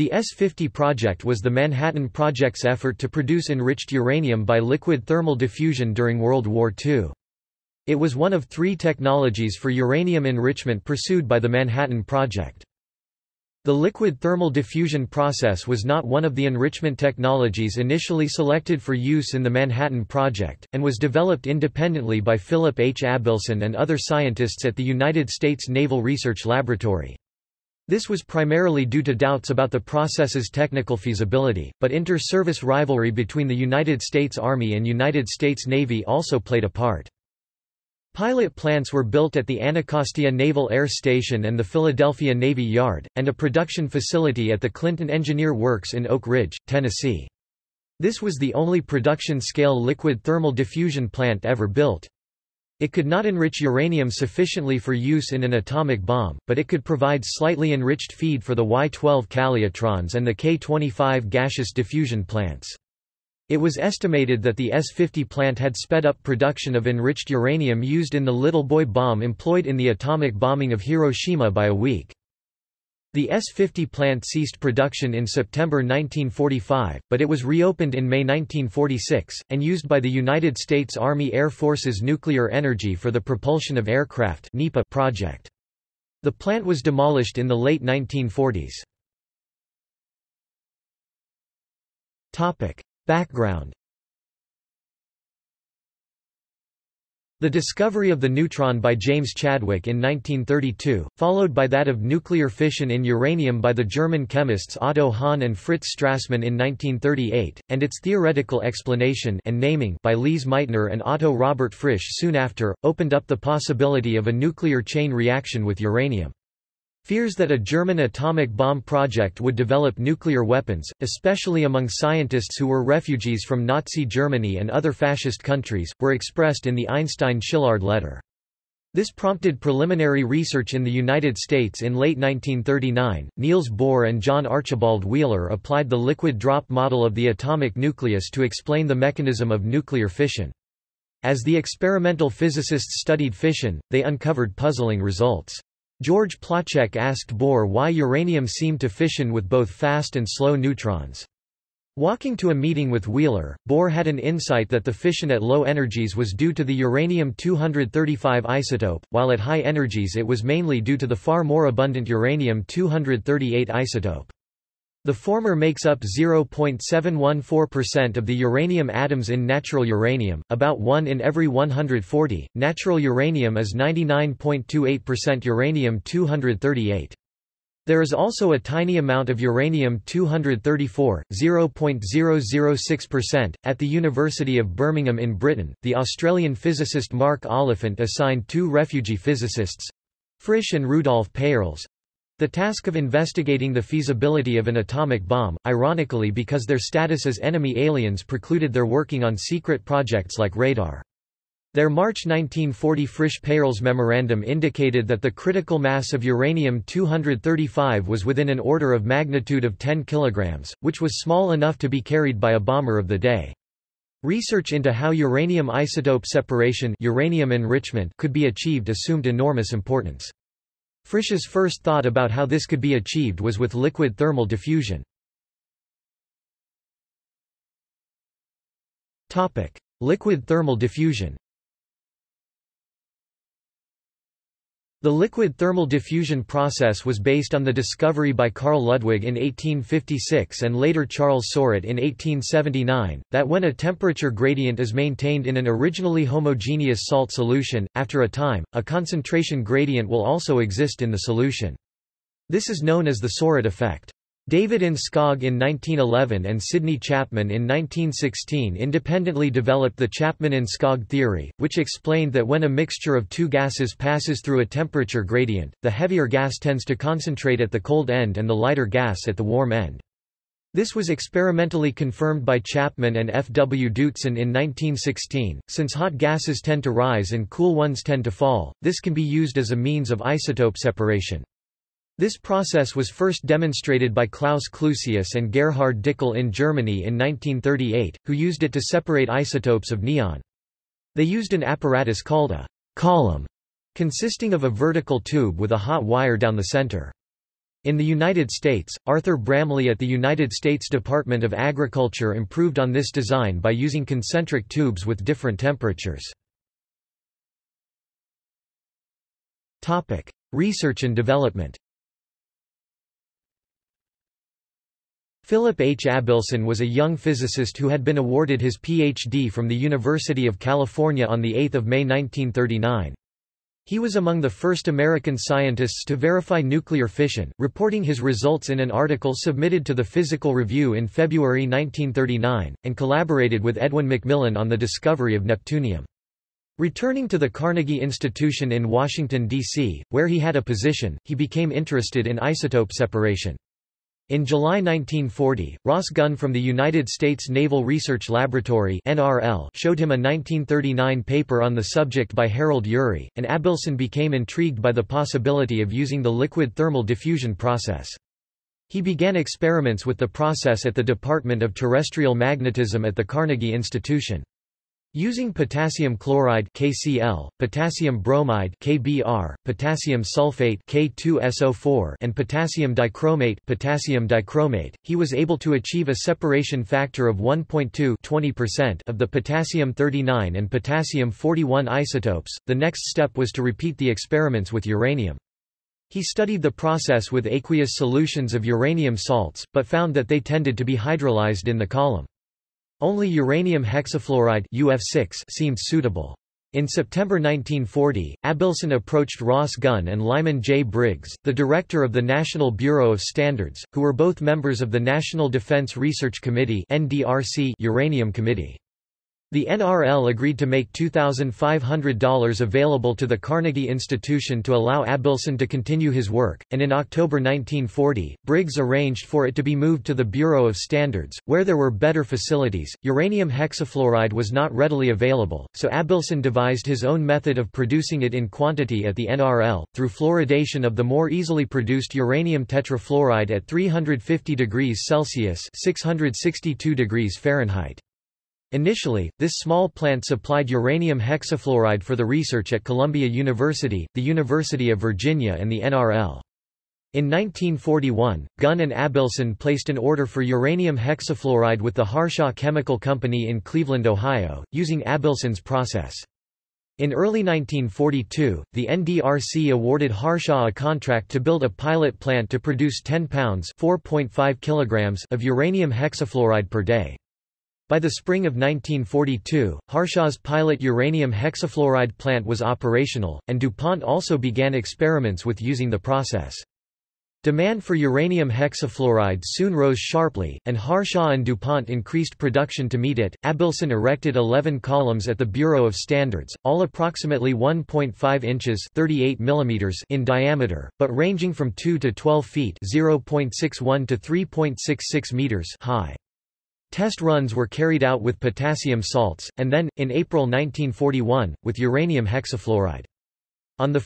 The S-50 project was the Manhattan Project's effort to produce enriched uranium by liquid thermal diffusion during World War II. It was one of three technologies for uranium enrichment pursued by the Manhattan Project. The liquid thermal diffusion process was not one of the enrichment technologies initially selected for use in the Manhattan Project, and was developed independently by Philip H. Abelson and other scientists at the United States Naval Research Laboratory. This was primarily due to doubts about the process's technical feasibility, but inter-service rivalry between the United States Army and United States Navy also played a part. Pilot plants were built at the Anacostia Naval Air Station and the Philadelphia Navy Yard, and a production facility at the Clinton Engineer Works in Oak Ridge, Tennessee. This was the only production-scale liquid thermal diffusion plant ever built. It could not enrich uranium sufficiently for use in an atomic bomb, but it could provide slightly enriched feed for the Y-12 calutrons and the K-25 gaseous diffusion plants. It was estimated that the S-50 plant had sped up production of enriched uranium used in the Little Boy bomb employed in the atomic bombing of Hiroshima by a week. The S-50 plant ceased production in September 1945, but it was reopened in May 1946, and used by the United States Army Air Force's Nuclear Energy for the Propulsion of Aircraft project. The plant was demolished in the late 1940s. Topic. Background The discovery of the neutron by James Chadwick in 1932, followed by that of nuclear fission in uranium by the German chemists Otto Hahn and Fritz Strassmann in 1938, and its theoretical explanation and naming by Lise Meitner and Otto Robert Frisch soon after, opened up the possibility of a nuclear chain reaction with uranium. Fears that a German atomic bomb project would develop nuclear weapons, especially among scientists who were refugees from Nazi Germany and other fascist countries, were expressed in the Einstein-Szilard letter. This prompted preliminary research in the United States in late 1939. Niels Bohr and John Archibald Wheeler applied the liquid drop model of the atomic nucleus to explain the mechanism of nuclear fission. As the experimental physicists studied fission, they uncovered puzzling results. George Placzek asked Bohr why uranium seemed to fission with both fast and slow neutrons. Walking to a meeting with Wheeler, Bohr had an insight that the fission at low energies was due to the uranium-235 isotope, while at high energies it was mainly due to the far more abundant uranium-238 isotope. The former makes up 0.714% of the uranium atoms in natural uranium, about 1 in every 140. Natural uranium is 99.28% uranium-238. There is also a tiny amount of uranium-234, 0.006%, at the University of Birmingham in Britain. The Australian physicist Mark Oliphant assigned two refugee physicists, Frisch and Rudolf Peierls, the task of investigating the feasibility of an atomic bomb, ironically because their status as enemy aliens precluded their working on secret projects like radar. Their March 1940 Frisch-Peierls memorandum indicated that the critical mass of uranium-235 was within an order of magnitude of 10 kg, which was small enough to be carried by a bomber of the day. Research into how uranium isotope separation uranium enrichment could be achieved assumed enormous importance. Frisch's first thought about how this could be achieved was with liquid thermal diffusion. Liquid thermal diffusion The liquid thermal diffusion process was based on the discovery by Carl Ludwig in 1856 and later Charles Soret in 1879, that when a temperature gradient is maintained in an originally homogeneous salt solution, after a time, a concentration gradient will also exist in the solution. This is known as the Soret effect. David Enskog in 1911 and Sidney Chapman in 1916 independently developed the Chapman-Enskog theory, which explained that when a mixture of two gases passes through a temperature gradient, the heavier gas tends to concentrate at the cold end and the lighter gas at the warm end. This was experimentally confirmed by Chapman and F. W. Dootson in 1916. Since hot gases tend to rise and cool ones tend to fall, this can be used as a means of isotope separation. This process was first demonstrated by Klaus Clusius and Gerhard Dickel in Germany in 1938, who used it to separate isotopes of neon. They used an apparatus called a column, consisting of a vertical tube with a hot wire down the center. In the United States, Arthur Bramley at the United States Department of Agriculture improved on this design by using concentric tubes with different temperatures. Research and development Philip H. Abelson was a young physicist who had been awarded his Ph.D. from the University of California on 8 May 1939. He was among the first American scientists to verify nuclear fission, reporting his results in an article submitted to the Physical Review in February 1939, and collaborated with Edwin McMillan on the discovery of neptunium. Returning to the Carnegie Institution in Washington, D.C., where he had a position, he became interested in isotope separation. In July 1940, Ross Gunn from the United States Naval Research Laboratory NRL showed him a 1939 paper on the subject by Harold Urey, and Abelson became intrigued by the possibility of using the liquid thermal diffusion process. He began experiments with the process at the Department of Terrestrial Magnetism at the Carnegie Institution. Using potassium chloride KCl, potassium bromide KBr, potassium sulfate K2SO4 and potassium dichromate potassium dichromate, he was able to achieve a separation factor of 1.2 of the potassium 39 and potassium 41 isotopes. The next step was to repeat the experiments with uranium. He studied the process with aqueous solutions of uranium salts, but found that they tended to be hydrolyzed in the column. Only uranium hexafluoride UF6 seemed suitable. In September 1940, Abelson approached Ross Gunn and Lyman J. Briggs, the director of the National Bureau of Standards, who were both members of the National Defense Research Committee Uranium Committee. The NRL agreed to make $2,500 available to the Carnegie Institution to allow Abelson to continue his work, and in October 1940, Briggs arranged for it to be moved to the Bureau of Standards, where there were better facilities. Uranium hexafluoride was not readily available, so Abelson devised his own method of producing it in quantity at the NRL, through fluoridation of the more easily produced uranium tetrafluoride at 350 degrees Celsius 662 degrees Fahrenheit. Initially, this small plant supplied uranium hexafluoride for the research at Columbia University, the University of Virginia and the NRL. In 1941, Gunn and Abelson placed an order for uranium hexafluoride with the Harshaw Chemical Company in Cleveland, Ohio, using Abelson's process. In early 1942, the NDRC awarded Harshaw a contract to build a pilot plant to produce 10 pounds kilograms of uranium hexafluoride per day. By the spring of 1942, Harshaw's pilot uranium hexafluoride plant was operational, and DuPont also began experiments with using the process. Demand for uranium hexafluoride soon rose sharply, and Harshaw and DuPont increased production to meet it. Abelson erected 11 columns at the Bureau of Standards, all approximately 1.5 inches (38 mm) in diameter, but ranging from 2 to 12 feet (0.61 to 3.66 meters) high. Test runs were carried out with potassium salts, and then, in April 1941, with uranium hexafluoride. On 1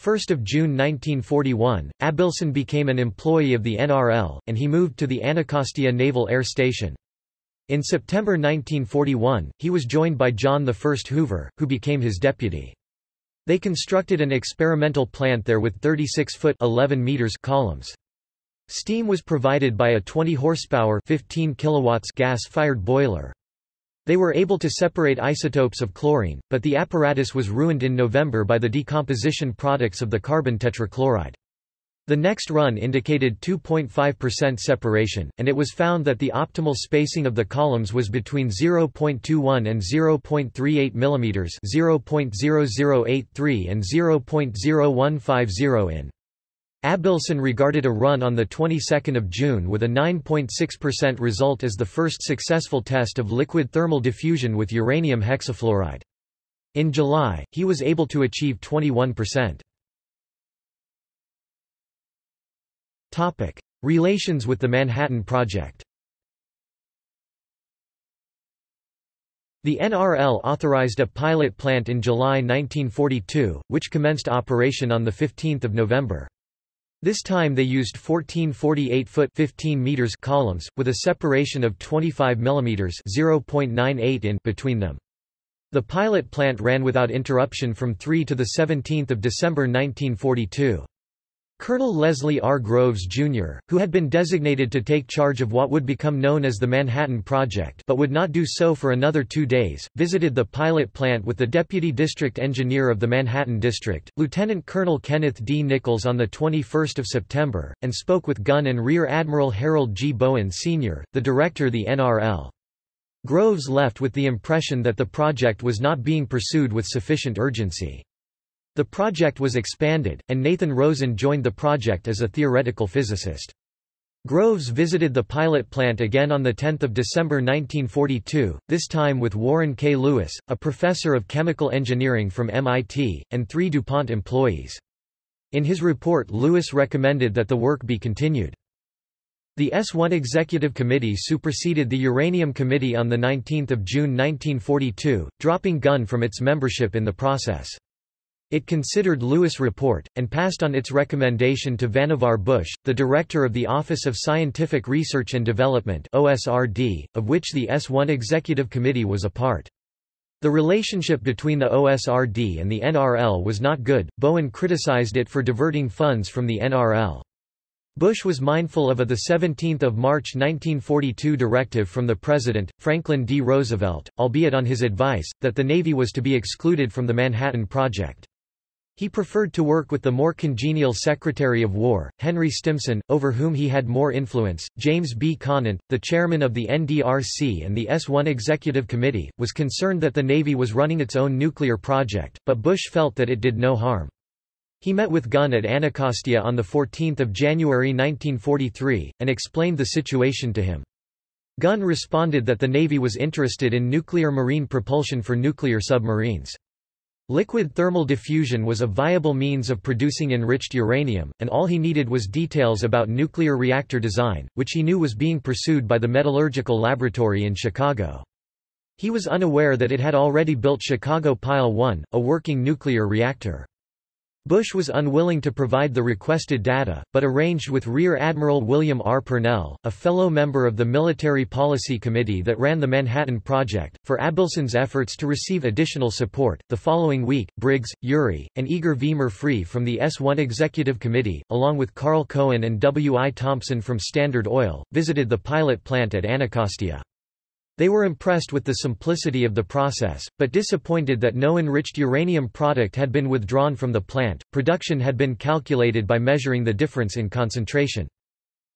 June 1941, Abelson became an employee of the NRL, and he moved to the Anacostia Naval Air Station. In September 1941, he was joined by John I Hoover, who became his deputy. They constructed an experimental plant there with 36-foot columns. Steam was provided by a 20 horsepower 15 kilowatts gas-fired boiler. They were able to separate isotopes of chlorine, but the apparatus was ruined in November by the decomposition products of the carbon tetrachloride. The next run indicated 2.5% separation, and it was found that the optimal spacing of the columns was between 0.21 and 0.38 mm 0.0083 and 0.0150 in. Abelson regarded a run on the 22nd of June with a 9.6% result as the first successful test of liquid thermal diffusion with uranium hexafluoride. In July, he was able to achieve 21%. Topic: Relations with the Manhattan Project. The NRL authorized a pilot plant in July 1942, which commenced operation on 15 November. This time they used 14 48-foot 15 meters columns, with a separation of 25 mm 0.98 in between them. The pilot plant ran without interruption from 3 to 17 December 1942. Colonel Leslie R. Groves, Jr., who had been designated to take charge of what would become known as the Manhattan Project but would not do so for another two days, visited the pilot plant with the Deputy District Engineer of the Manhattan District, Lieutenant Colonel Kenneth D. Nichols on 21 September, and spoke with Gunn and Rear Admiral Harold G. Bowen, Sr., the director of the NRL. Groves left with the impression that the project was not being pursued with sufficient urgency. The project was expanded, and Nathan Rosen joined the project as a theoretical physicist. Groves visited the pilot plant again on 10 December 1942, this time with Warren K. Lewis, a professor of chemical engineering from MIT, and three DuPont employees. In his report Lewis recommended that the work be continued. The S-1 Executive Committee superseded the Uranium Committee on 19 June 1942, dropping Gunn from its membership in the process. It considered Lewis' report, and passed on its recommendation to Vannevar Bush, the director of the Office of Scientific Research and Development OSRD, of which the S1 Executive Committee was a part. The relationship between the OSRD and the NRL was not good, Bowen criticized it for diverting funds from the NRL. Bush was mindful of a 17 March 1942 directive from the President, Franklin D. Roosevelt, albeit on his advice, that the Navy was to be excluded from the Manhattan Project. He preferred to work with the more congenial Secretary of War, Henry Stimson, over whom he had more influence. James B. Conant, the chairman of the NDRC and the S-1 Executive Committee, was concerned that the Navy was running its own nuclear project, but Bush felt that it did no harm. He met with Gunn at Anacostia on 14 January 1943, and explained the situation to him. Gunn responded that the Navy was interested in nuclear marine propulsion for nuclear submarines. Liquid thermal diffusion was a viable means of producing enriched uranium, and all he needed was details about nuclear reactor design, which he knew was being pursued by the Metallurgical Laboratory in Chicago. He was unaware that it had already built Chicago Pile 1, a working nuclear reactor. Bush was unwilling to provide the requested data, but arranged with Rear Admiral William R. Purnell, a fellow member of the Military Policy Committee that ran the Manhattan Project, for Abelson's efforts to receive additional support. The following week, Briggs, Urey, and Eger V. Murphree from the S-1 Executive Committee, along with Karl Cohen and W. I. Thompson from Standard Oil, visited the pilot plant at Anacostia. They were impressed with the simplicity of the process, but disappointed that no enriched uranium product had been withdrawn from the plant. Production had been calculated by measuring the difference in concentration.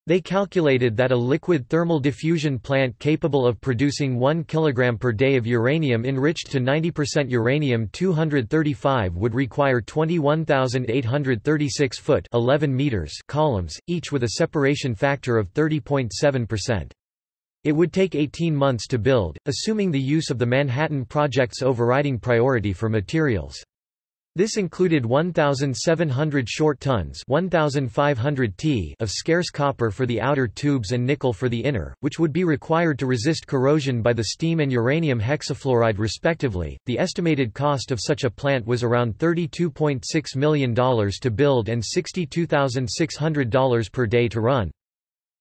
They calculated that a liquid thermal diffusion plant capable of producing 1 kg per day of uranium enriched to 90% uranium-235 would require 21,836 foot 11 meters columns, each with a separation factor of 30.7%. It would take 18 months to build, assuming the use of the Manhattan Project's overriding priority for materials. This included 1,700 short tons 1,500 t of scarce copper for the outer tubes and nickel for the inner, which would be required to resist corrosion by the steam and uranium hexafluoride respectively. The estimated cost of such a plant was around $32.6 million to build and $62,600 per day to run.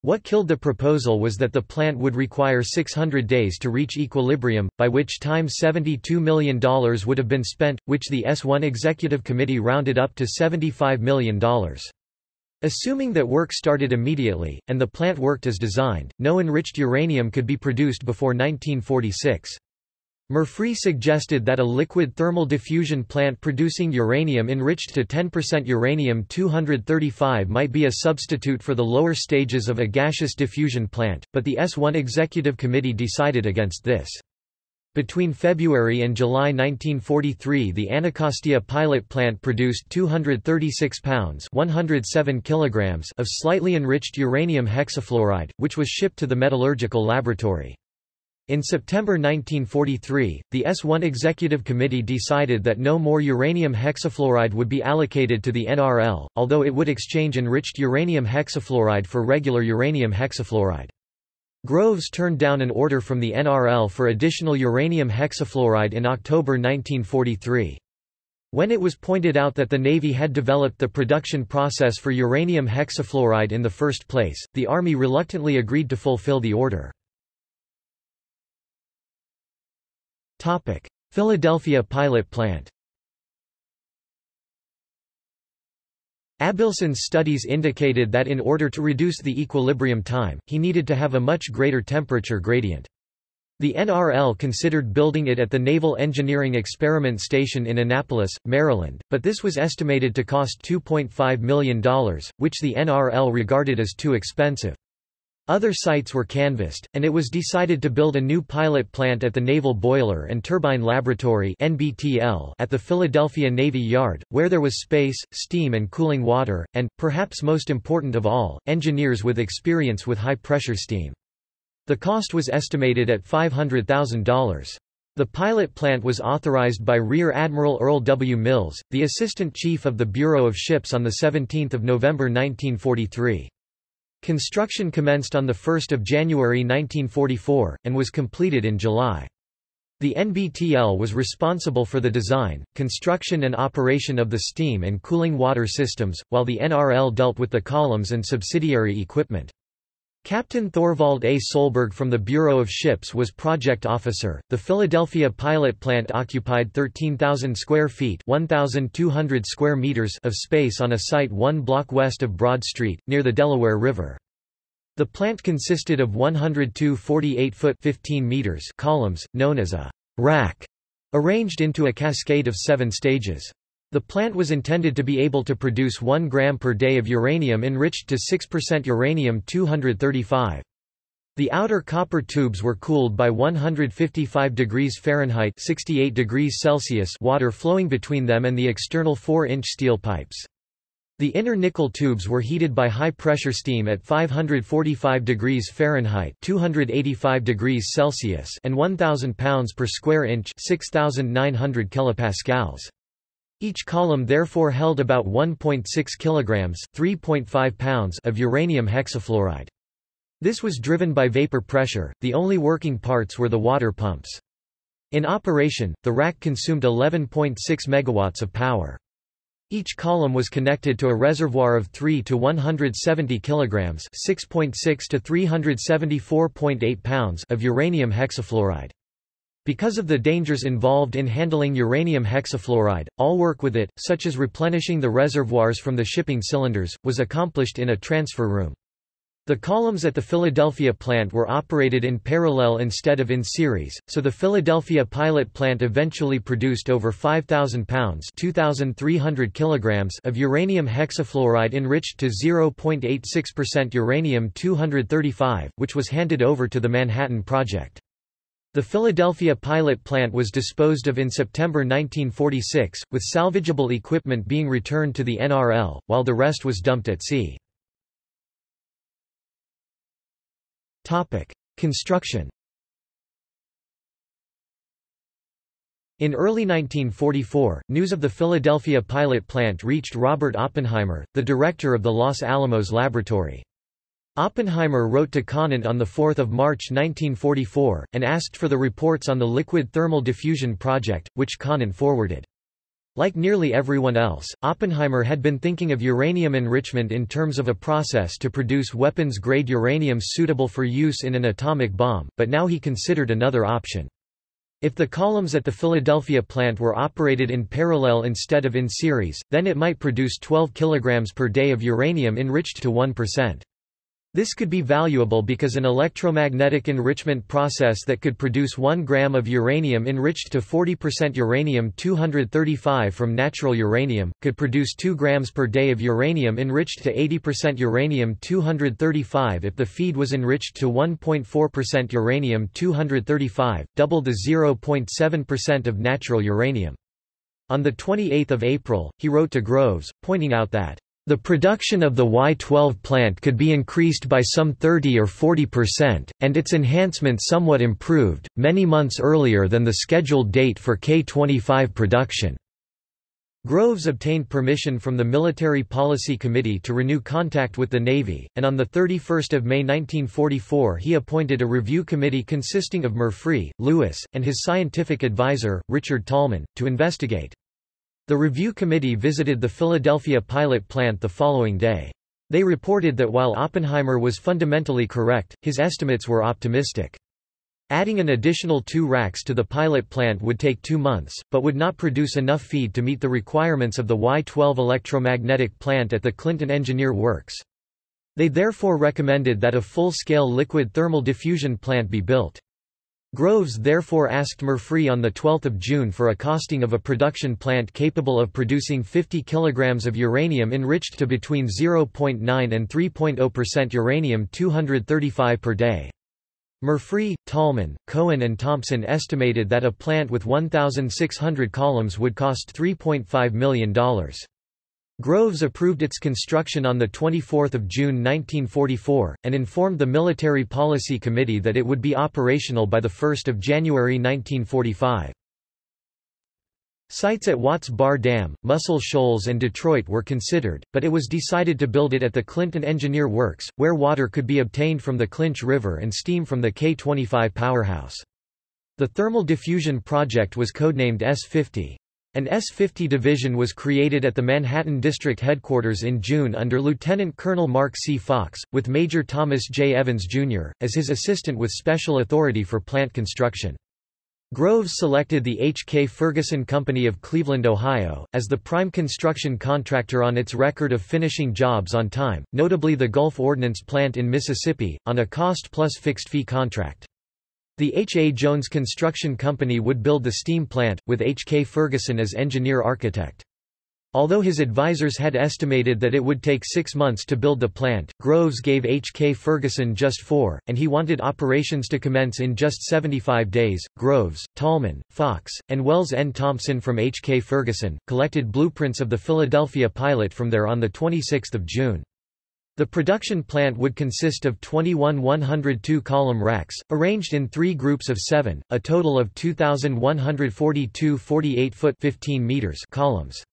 What killed the proposal was that the plant would require 600 days to reach equilibrium, by which time $72 million would have been spent, which the S1 Executive Committee rounded up to $75 million. Assuming that work started immediately, and the plant worked as designed, no enriched uranium could be produced before 1946. Murphree suggested that a liquid thermal diffusion plant producing uranium enriched to 10% uranium-235 might be a substitute for the lower stages of a gaseous diffusion plant, but the S-1 Executive Committee decided against this. Between February and July 1943 the Anacostia pilot plant produced 236 pounds 107 kilograms of slightly enriched uranium hexafluoride, which was shipped to the metallurgical laboratory. In September 1943, the S-1 Executive Committee decided that no more uranium hexafluoride would be allocated to the NRL, although it would exchange enriched uranium hexafluoride for regular uranium hexafluoride. Groves turned down an order from the NRL for additional uranium hexafluoride in October 1943. When it was pointed out that the Navy had developed the production process for uranium hexafluoride in the first place, the Army reluctantly agreed to fulfill the order. Topic: Philadelphia pilot plant. Abelson's studies indicated that in order to reduce the equilibrium time, he needed to have a much greater temperature gradient. The NRL considered building it at the Naval Engineering Experiment Station in Annapolis, Maryland, but this was estimated to cost $2.5 million, which the NRL regarded as too expensive. Other sites were canvassed, and it was decided to build a new pilot plant at the Naval Boiler and Turbine Laboratory (NBTL) at the Philadelphia Navy Yard, where there was space, steam and cooling water, and, perhaps most important of all, engineers with experience with high-pressure steam. The cost was estimated at $500,000. The pilot plant was authorized by Rear Admiral Earl W. Mills, the Assistant Chief of the Bureau of Ships on 17 November 1943. Construction commenced on 1 January 1944, and was completed in July. The NBTL was responsible for the design, construction and operation of the steam and cooling water systems, while the NRL dealt with the columns and subsidiary equipment. Captain Thorvald A. Solberg from the Bureau of Ships was project officer. The Philadelphia pilot plant occupied 13,000 square feet (1,200 square meters) of space on a site one block west of Broad Street, near the Delaware River. The plant consisted of 102 48-foot (15 meters) columns, known as a rack, arranged into a cascade of seven stages. The plant was intended to be able to produce 1 gram per day of uranium enriched to 6% uranium-235. The outer copper tubes were cooled by 155 degrees Fahrenheit 68 degrees Celsius water flowing between them and the external 4-inch steel pipes. The inner nickel tubes were heated by high-pressure steam at 545 degrees Fahrenheit 285 degrees Celsius and 1,000 pounds per square inch 6,900 kilopascals. Each column therefore held about 1.6 kilograms (3.5 pounds) of uranium hexafluoride. This was driven by vapor pressure, the only working parts were the water pumps. In operation, the rack consumed 11.6 megawatts of power. Each column was connected to a reservoir of 3 to 170 kilograms (6.6 to 374.8 pounds) of uranium hexafluoride. Because of the dangers involved in handling uranium hexafluoride, all work with it, such as replenishing the reservoirs from the shipping cylinders, was accomplished in a transfer room. The columns at the Philadelphia plant were operated in parallel instead of in series, so the Philadelphia pilot plant eventually produced over 5,000 pounds 2,300 kilograms of uranium hexafluoride enriched to 0.86% uranium-235, which was handed over to the Manhattan Project. The Philadelphia pilot plant was disposed of in September 1946, with salvageable equipment being returned to the NRL, while the rest was dumped at sea. Construction In early 1944, news of the Philadelphia pilot plant reached Robert Oppenheimer, the director of the Los Alamos Laboratory. Oppenheimer wrote to Conant on 4 March 1944, and asked for the reports on the liquid thermal diffusion project, which Conant forwarded. Like nearly everyone else, Oppenheimer had been thinking of uranium enrichment in terms of a process to produce weapons-grade uranium suitable for use in an atomic bomb, but now he considered another option. If the columns at the Philadelphia plant were operated in parallel instead of in series, then it might produce 12 kg per day of uranium enriched to 1%. This could be valuable because an electromagnetic enrichment process that could produce 1 gram of uranium enriched to 40% uranium-235 from natural uranium, could produce 2 grams per day of uranium enriched to 80% uranium-235 if the feed was enriched to 1.4% uranium-235, double the 0.7% of natural uranium. On 28 April, he wrote to Groves, pointing out that the production of the Y-12 plant could be increased by some 30 or 40%, and its enhancement somewhat improved, many months earlier than the scheduled date for K-25 production. Groves obtained permission from the Military Policy Committee to renew contact with the Navy, and on 31 May 1944 he appointed a review committee consisting of Murphree, Lewis, and his scientific advisor, Richard Tolman, to investigate. The review committee visited the Philadelphia pilot plant the following day. They reported that while Oppenheimer was fundamentally correct, his estimates were optimistic. Adding an additional two racks to the pilot plant would take two months, but would not produce enough feed to meet the requirements of the Y-12 electromagnetic plant at the Clinton Engineer Works. They therefore recommended that a full-scale liquid thermal diffusion plant be built. Groves therefore asked Murphree on 12 June for a costing of a production plant capable of producing 50 kg of uranium enriched to between 0.9 and 3.0% uranium-235 per day. Murphree, Tolman, Cohen and Thompson estimated that a plant with 1,600 columns would cost $3.5 million. Groves approved its construction on 24 June 1944, and informed the Military Policy Committee that it would be operational by 1 January 1945. Sites at Watts Bar Dam, Muscle Shoals and Detroit were considered, but it was decided to build it at the Clinton Engineer Works, where water could be obtained from the Clinch River and steam from the K-25 powerhouse. The thermal diffusion project was codenamed S-50. An S-50 division was created at the Manhattan District Headquarters in June under Lieutenant Colonel Mark C. Fox, with Major Thomas J. Evans, Jr., as his assistant with special authority for plant construction. Groves selected the H. K. Ferguson Company of Cleveland, Ohio, as the prime construction contractor on its record of finishing jobs on time, notably the Gulf Ordnance Plant in Mississippi, on a cost-plus fixed-fee contract. The H. A. Jones Construction Company would build the steam plant, with H. K. Ferguson as engineer-architect. Although his advisors had estimated that it would take six months to build the plant, Groves gave H. K. Ferguson just four, and he wanted operations to commence in just 75 days. Groves, Tolman, Fox, and Wells N. Thompson from H. K. Ferguson, collected blueprints of the Philadelphia pilot from there on 26 June. The production plant would consist of 21 102-column racks, arranged in three groups of seven, a total of 2,142 48-foot 15 meters columns.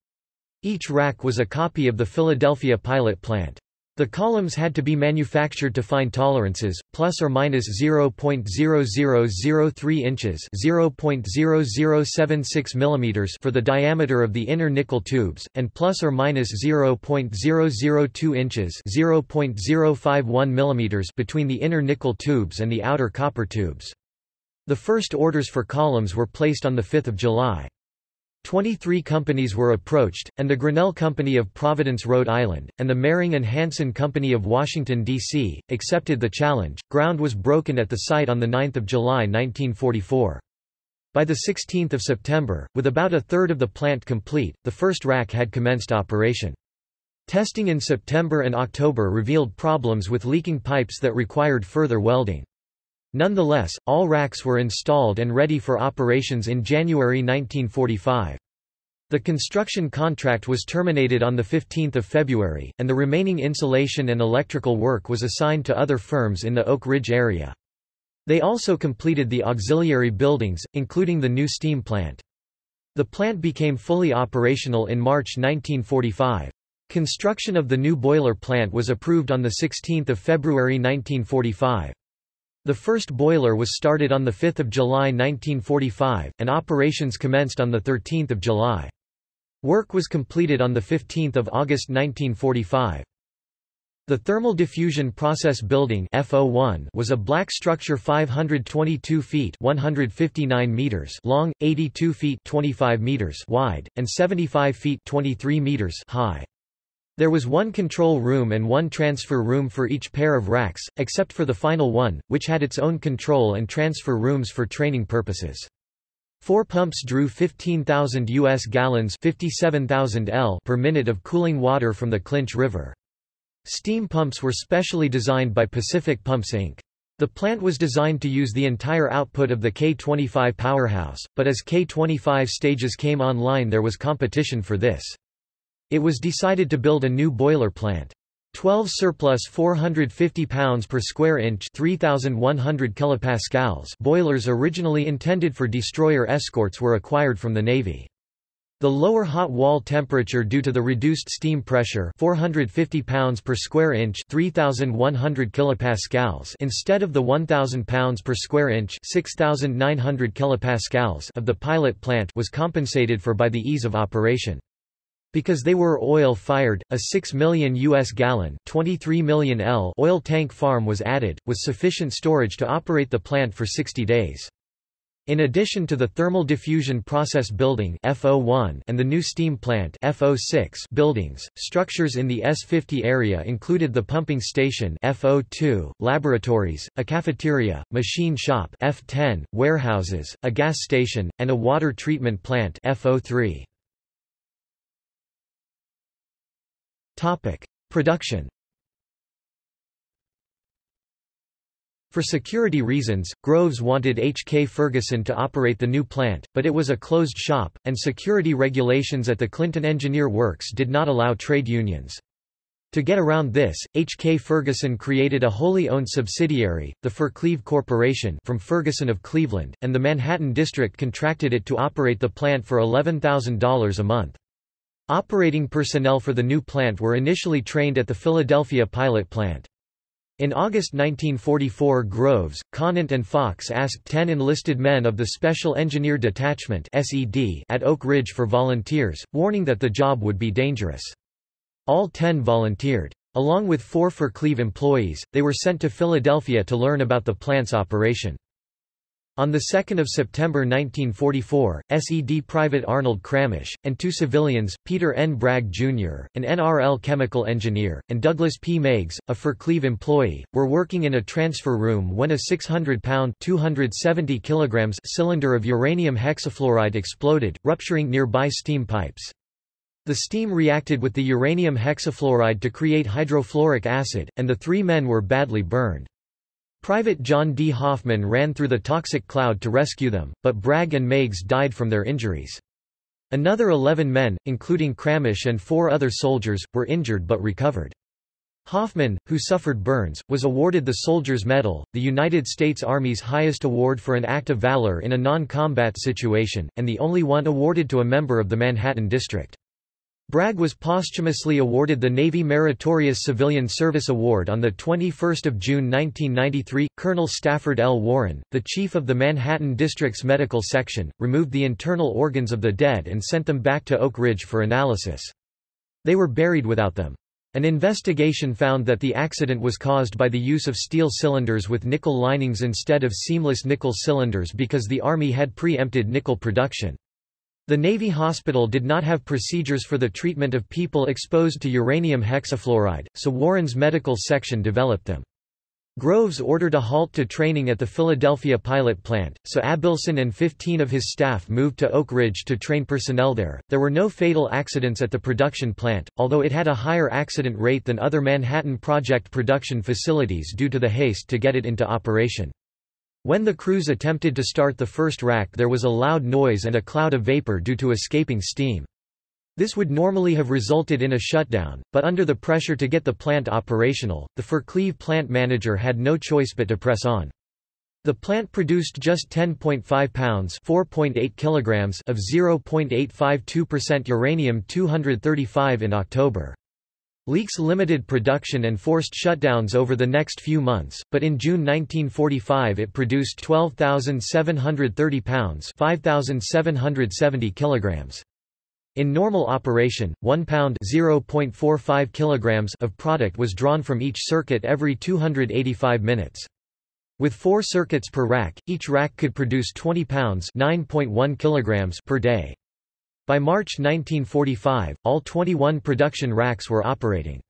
Each rack was a copy of the Philadelphia pilot plant. The columns had to be manufactured to fine tolerances, plus or minus 0.0003 inches (0.0076 millimeters) for the diameter of the inner nickel tubes, and plus or minus 0.002 inches (0.051 millimeters) between the inner nickel tubes and the outer copper tubes. The first orders for columns were placed on 5 July. Twenty-three companies were approached, and the Grinnell Company of Providence, Rhode Island, and the Mehring and Hanson Company of Washington, D.C., accepted the challenge. Ground was broken at the site on 9 July 1944. By 16 September, with about a third of the plant complete, the first rack had commenced operation. Testing in September and October revealed problems with leaking pipes that required further welding. Nonetheless, all racks were installed and ready for operations in January 1945. The construction contract was terminated on 15 February, and the remaining insulation and electrical work was assigned to other firms in the Oak Ridge area. They also completed the auxiliary buildings, including the new steam plant. The plant became fully operational in March 1945. Construction of the new boiler plant was approved on 16 February 1945. The first boiler was started on 5 July 1945, and operations commenced on 13 July. Work was completed on 15 August 1945. The Thermal Diffusion Process Building FO1 was a black structure 522 feet 159 meters long, 82 feet 25 meters wide, and 75 feet 23 meters high. There was one control room and one transfer room for each pair of racks, except for the final one, which had its own control and transfer rooms for training purposes. Four pumps drew 15,000 U.S. gallons 57,000 L per minute of cooling water from the Clinch River. Steam pumps were specially designed by Pacific Pumps Inc. The plant was designed to use the entire output of the K-25 powerhouse, but as K-25 stages came online there was competition for this. It was decided to build a new boiler plant. 12 surplus 450 pounds per square inch 3100 kilopascals boilers originally intended for destroyer escorts were acquired from the Navy. The lower hot wall temperature due to the reduced steam pressure 450 pounds per square inch 3100 kilopascals instead of the 1000 pounds per square inch 6900 kilopascals of the pilot plant was compensated for by the ease of operation. Because they were oil-fired, a 6 million U.S. gallon 23 million L oil tank farm was added, with sufficient storage to operate the plant for 60 days. In addition to the thermal diffusion process building FO1 and the new steam plant FO6 buildings, structures in the S50 area included the pumping station FO2, laboratories, a cafeteria, machine shop F10, warehouses, a gas station, and a water treatment plant FO3. Topic: Production For security reasons, Groves wanted H. K. Ferguson to operate the new plant, but it was a closed shop, and security regulations at the Clinton Engineer Works did not allow trade unions. To get around this, H. K. Ferguson created a wholly owned subsidiary, the Fercleve Corporation from Ferguson of Cleveland, and the Manhattan District contracted it to operate the plant for $11,000 a month. Operating personnel for the new plant were initially trained at the Philadelphia pilot plant. In August 1944 Groves, Conant and Fox asked 10 enlisted men of the Special Engineer Detachment at Oak Ridge for volunteers, warning that the job would be dangerous. All 10 volunteered. Along with four Fercleve employees, they were sent to Philadelphia to learn about the plant's operation. On 2 September 1944, SED Private Arnold Kramish, and two civilians, Peter N. Bragg, Jr., an NRL chemical engineer, and Douglas P. Meigs, a Fercleve employee, were working in a transfer room when a 600-pound cylinder of uranium hexafluoride exploded, rupturing nearby steam pipes. The steam reacted with the uranium hexafluoride to create hydrofluoric acid, and the three men were badly burned. Private John D. Hoffman ran through the toxic cloud to rescue them, but Bragg and Meigs died from their injuries. Another 11 men, including Kramish and four other soldiers, were injured but recovered. Hoffman, who suffered burns, was awarded the Soldier's Medal, the United States Army's highest award for an act of valor in a non-combat situation, and the only one awarded to a member of the Manhattan District. Bragg was posthumously awarded the Navy Meritorious Civilian Service Award on 21 June 1993. Colonel Stafford L. Warren, the chief of the Manhattan District's medical section, removed the internal organs of the dead and sent them back to Oak Ridge for analysis. They were buried without them. An investigation found that the accident was caused by the use of steel cylinders with nickel linings instead of seamless nickel cylinders because the Army had preempted nickel production. The Navy hospital did not have procedures for the treatment of people exposed to uranium hexafluoride, so Warren's medical section developed them. Groves ordered a halt to training at the Philadelphia pilot plant, so Abelson and 15 of his staff moved to Oak Ridge to train personnel there. There were no fatal accidents at the production plant, although it had a higher accident rate than other Manhattan Project production facilities due to the haste to get it into operation. When the crews attempted to start the first rack there was a loud noise and a cloud of vapor due to escaping steam. This would normally have resulted in a shutdown, but under the pressure to get the plant operational, the Fercleve plant manager had no choice but to press on. The plant produced just 10.5 pounds (4.8 kilograms) of 0.852% uranium-235 in October. Leaks limited production and forced shutdowns over the next few months, but in June 1945 it produced 12,730 pounds 5,770 kilograms. In normal operation, 1 pound (0.45 kilograms) of product was drawn from each circuit every 285 minutes. With four circuits per rack, each rack could produce 20 pounds (9.1 kilograms) per day. By March 1945, all 21 production racks were operating.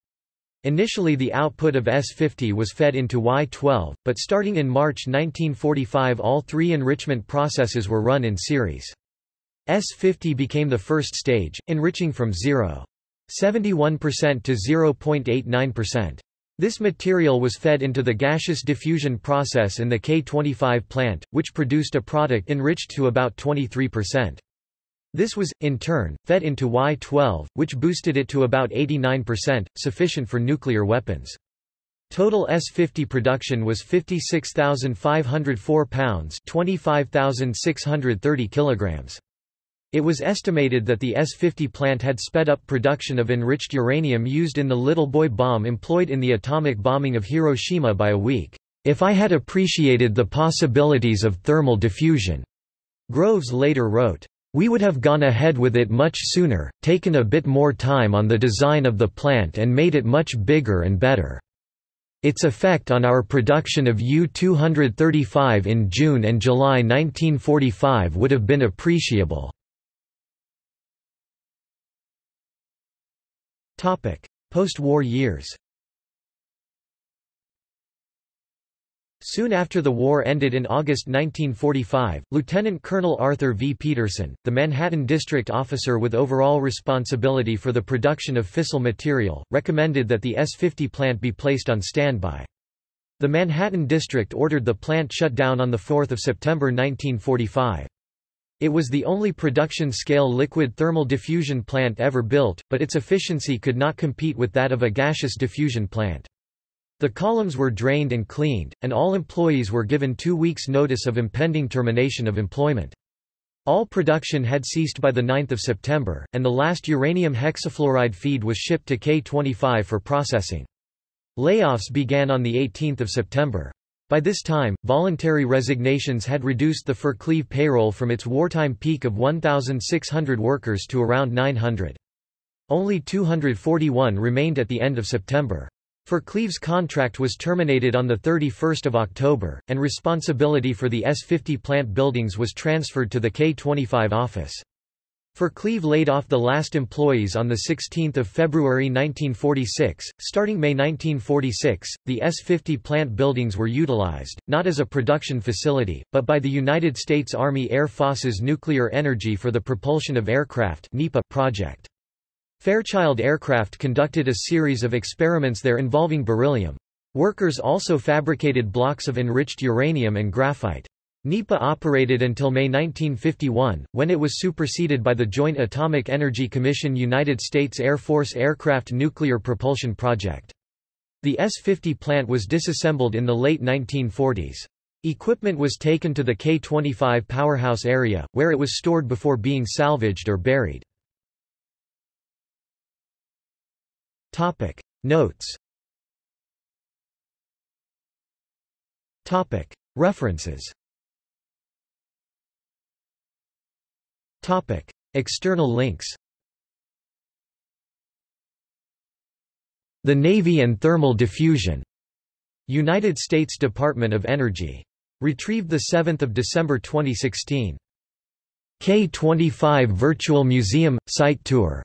Initially the output of S-50 was fed into Y-12, but starting in March 1945 all three enrichment processes were run in series. S-50 became the first stage, enriching from 0.71% to 0.89%. This material was fed into the gaseous diffusion process in the K25 plant, which produced a product enriched to about 23%. This was, in turn, fed into Y-12, which boosted it to about 89%, sufficient for nuclear weapons. Total S-50 production was 56,504 pounds 25,630 kilograms. It was estimated that the S-50 plant had sped up production of enriched uranium used in the Little Boy bomb employed in the atomic bombing of Hiroshima by a week. If I had appreciated the possibilities of thermal diffusion, Groves later wrote. We would have gone ahead with it much sooner, taken a bit more time on the design of the plant and made it much bigger and better. Its effect on our production of U-235 in June and July 1945 would have been appreciable. Post-war years Soon after the war ended in August 1945, Lieutenant Colonel Arthur V. Peterson, the Manhattan District Officer with overall responsibility for the production of fissile material, recommended that the S-50 plant be placed on standby. The Manhattan District ordered the plant shut down on 4 September 1945. It was the only production-scale liquid thermal diffusion plant ever built, but its efficiency could not compete with that of a gaseous diffusion plant. The columns were drained and cleaned, and all employees were given two weeks' notice of impending termination of employment. All production had ceased by 9 September, and the last uranium hexafluoride feed was shipped to K-25 for processing. Layoffs began on 18 September. By this time, voluntary resignations had reduced the Fercleve payroll from its wartime peak of 1,600 workers to around 900. Only 241 remained at the end of September. Fercleve's contract was terminated on 31 October, and responsibility for the S-50 plant buildings was transferred to the K-25 office. Fercleve laid off the last employees on 16 February 1946. Starting May 1946, the S-50 plant buildings were utilized, not as a production facility, but by the United States Army Air Force's Nuclear Energy for the Propulsion of Aircraft project. Fairchild Aircraft conducted a series of experiments there involving beryllium. Workers also fabricated blocks of enriched uranium and graphite. NEPA operated until May 1951, when it was superseded by the Joint Atomic Energy Commission United States Air Force Aircraft Nuclear Propulsion Project. The S-50 plant was disassembled in the late 1940s. Equipment was taken to the K-25 powerhouse area, where it was stored before being salvaged or buried. Topic. Notes. Topic. References. Topic. External links. The Navy and Thermal Diffusion. United States Department of Energy. Retrieved 7 December 2016. K25 Virtual Museum – Site Tour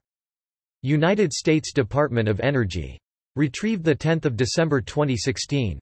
United States Department of Energy. Retrieved 10 December 2016.